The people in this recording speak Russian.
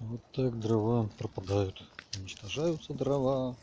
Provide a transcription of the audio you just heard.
Вот так дрова пропадают. Уничтожаются дрова.